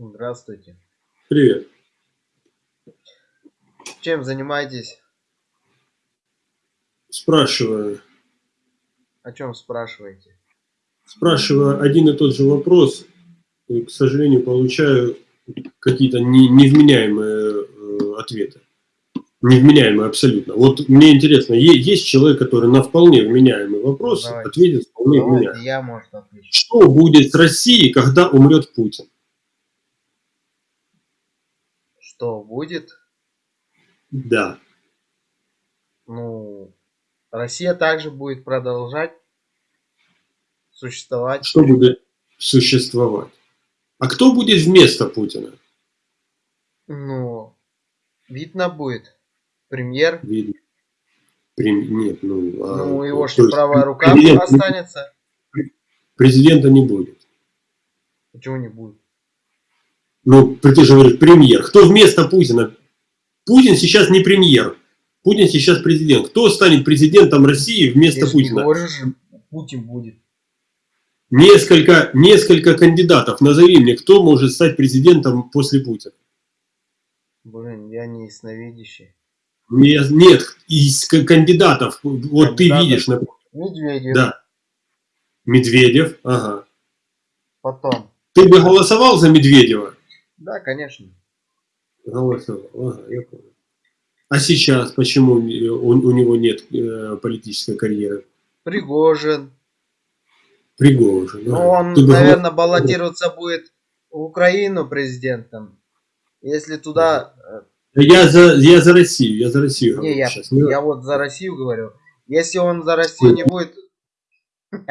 Здравствуйте. Привет. Чем занимаетесь? Спрашиваю. О чем спрашиваете? Спрашиваю один и тот же вопрос, и, к сожалению, получаю какие-то не, невменяемые э, ответы. Невменяемые абсолютно. Вот мне интересно, есть человек, который на вполне вменяемый вопрос Давайте. ответит вполне Давайте вменяемо. я, может, отвечу. Что будет с Россией, когда умрет Путин? Что будет? Да. Ну, Россия также будет продолжать существовать. Что будет существовать? А кто будет вместо Путина? Ну, видно будет. Премьер. Видно. Прем- Нет, ну... а, Ну, его то что, есть правая рука президент- останется? Президента не будет. Почему не будет? Ну, ты же говоришь, премьер. Кто вместо Путина? Путин сейчас не премьер. Путин сейчас президент. Кто станет президентом России вместо не Путина? же, Путин будет. Несколько, несколько кандидатов. Назови мне, кто может стать президентом после Путина. Блин, я не ясновидящий. Не- Нет, из кандидатов. Вот ты Кандидатов? видишь, например, Медведев. да. Медведев, ага. Потом. Ты бы голосовал за Медведева? Да, конечно. А сейчас почему у, у него нет э, политической карьеры? Пригожин. Пригожин. Ну, ага. он, Ты наверное, баллотироваться будет в Украину президентом. Если туда... э, Я за, я за Россию, я за Россию Не, говорю я, сейчас. Ну, я вот за Россию говорю. Если он за Россию не будет...